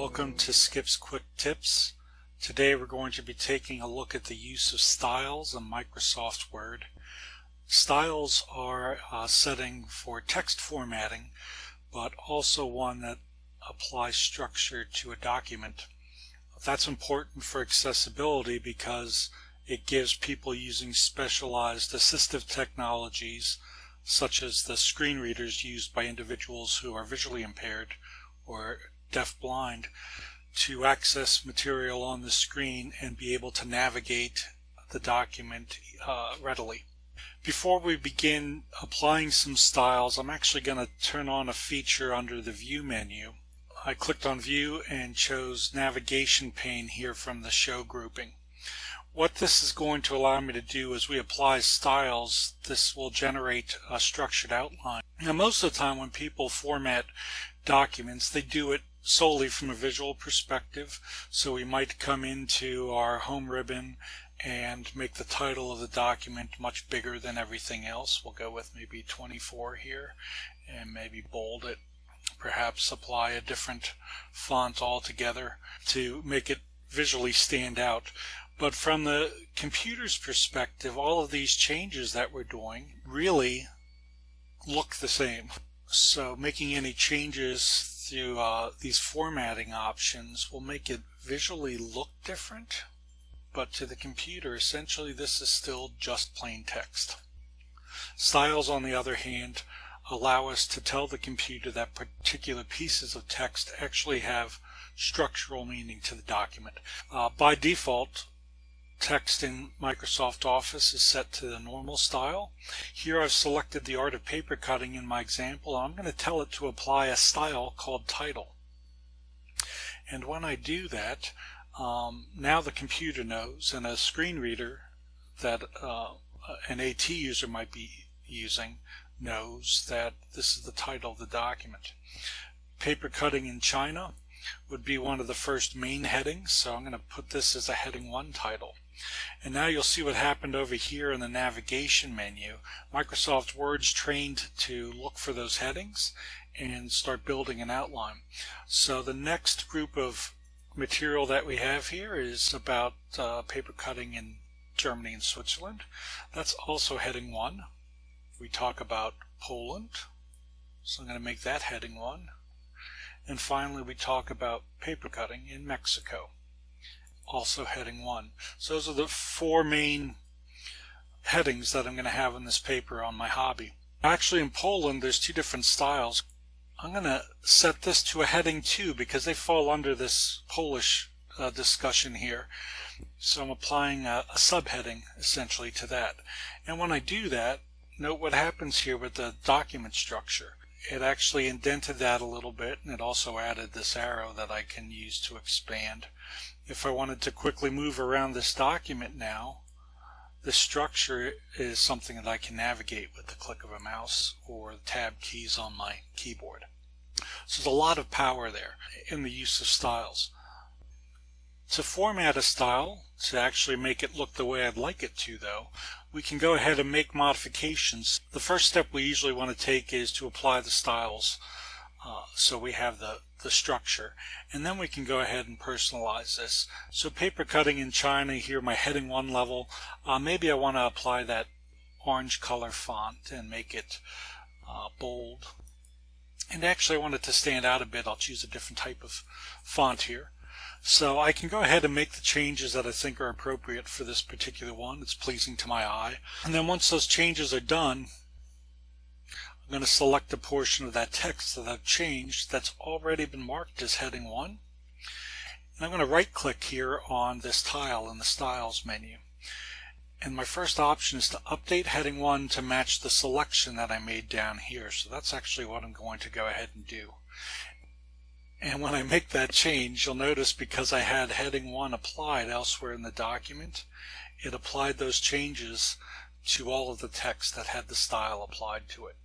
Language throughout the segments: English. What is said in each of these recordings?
Welcome to Skip's Quick Tips. Today we're going to be taking a look at the use of styles in Microsoft Word. Styles are a setting for text formatting, but also one that applies structure to a document. That's important for accessibility because it gives people using specialized assistive technologies such as the screen readers used by individuals who are visually impaired or deaf-blind to access material on the screen and be able to navigate the document uh, readily. Before we begin applying some styles, I'm actually going to turn on a feature under the View menu. I clicked on View and chose Navigation pane here from the Show grouping. What this is going to allow me to do is we apply styles, this will generate a structured outline. Now most of the time when people format documents, they do it solely from a visual perspective. So we might come into our home ribbon and make the title of the document much bigger than everything else. We'll go with maybe 24 here and maybe bold it. Perhaps apply a different font altogether to make it visually stand out. But from the computer's perspective, all of these changes that we're doing really look the same. So making any changes through uh, these formatting options will make it visually look different. But to the computer, essentially this is still just plain text. Styles, on the other hand, allow us to tell the computer that particular pieces of text actually have structural meaning to the document. Uh, by default, text in Microsoft Office is set to the normal style. Here I've selected the art of paper cutting in my example. I'm going to tell it to apply a style called title. And when I do that, um, now the computer knows and a screen reader that uh, an AT user might be using knows that this is the title of the document. Paper cutting in China would be one of the first main headings, so I'm going to put this as a heading 1 title. And now you'll see what happened over here in the navigation menu. Microsoft Word's trained to look for those headings and start building an outline. So the next group of material that we have here is about uh, paper cutting in Germany and Switzerland. That's also heading 1. We talk about Poland, so I'm going to make that heading 1. And finally we talk about paper cutting in Mexico also heading 1. So those are the four main headings that I'm going to have in this paper on my hobby. Actually in Poland there's two different styles. I'm going to set this to a heading 2 because they fall under this Polish uh, discussion here. So I'm applying a, a subheading essentially to that. And when I do that, note what happens here with the document structure. It actually indented that a little bit and it also added this arrow that I can use to expand. If I wanted to quickly move around this document now, the structure is something that I can navigate with the click of a mouse or the tab keys on my keyboard. So there's a lot of power there in the use of styles. To format a style, to actually make it look the way I'd like it to though, we can go ahead and make modifications. The first step we usually want to take is to apply the styles uh, so we have the, the structure. And then we can go ahead and personalize this. So paper cutting in China here, my heading 1 level, uh, maybe I want to apply that orange color font and make it uh, bold. And actually I want it to stand out a bit. I'll choose a different type of font here. So I can go ahead and make the changes that I think are appropriate for this particular one. It's pleasing to my eye. And then once those changes are done, I'm going to select the portion of that text that I've changed that's already been marked as heading 1. And I'm going to right click here on this tile in the styles menu. And my first option is to update heading 1 to match the selection that I made down here. So that's actually what I'm going to go ahead and do. And when I make that change, you'll notice because I had heading 1 applied elsewhere in the document, it applied those changes to all of the text that had the style applied to it.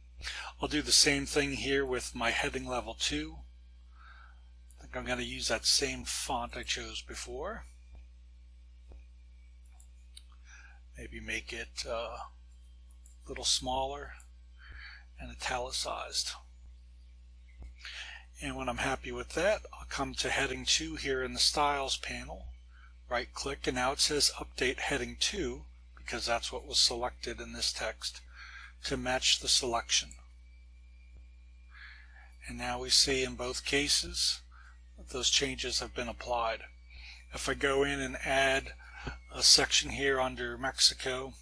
I'll do the same thing here with my heading level 2. I think I'm going to use that same font I chose before. Maybe make it uh, a little smaller and italicized. And when I'm happy with that, I'll come to heading 2 here in the styles panel, right click, and now it says update heading 2 because that's what was selected in this text to match the selection. And now we see in both cases those changes have been applied. If I go in and add a section here under Mexico,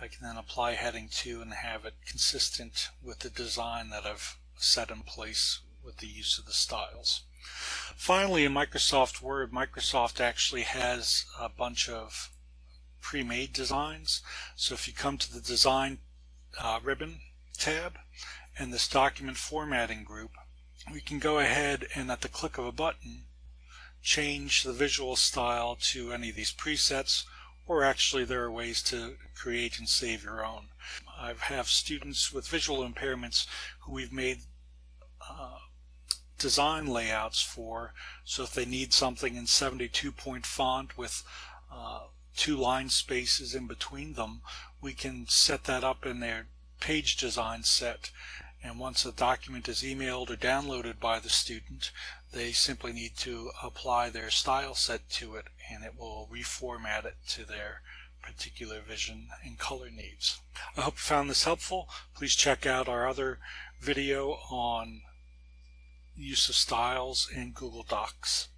I can then apply heading 2 and have it consistent with the design that I've set in place with the use of the styles. Finally, in Microsoft Word, Microsoft actually has a bunch of pre-made designs. So if you come to the Design uh, ribbon tab and this document formatting group, we can go ahead and at the click of a button change the visual style to any of these presets or actually there are ways to create and save your own. I have students with visual impairments who we've made uh, design layouts for so if they need something in 72 point font with uh, two line spaces in between them we can set that up in their page design set and once a document is emailed or downloaded by the student they simply need to apply their style set to it and it will reformat it to their particular vision and color needs. I hope you found this helpful. Please check out our other video on use of styles in Google Docs.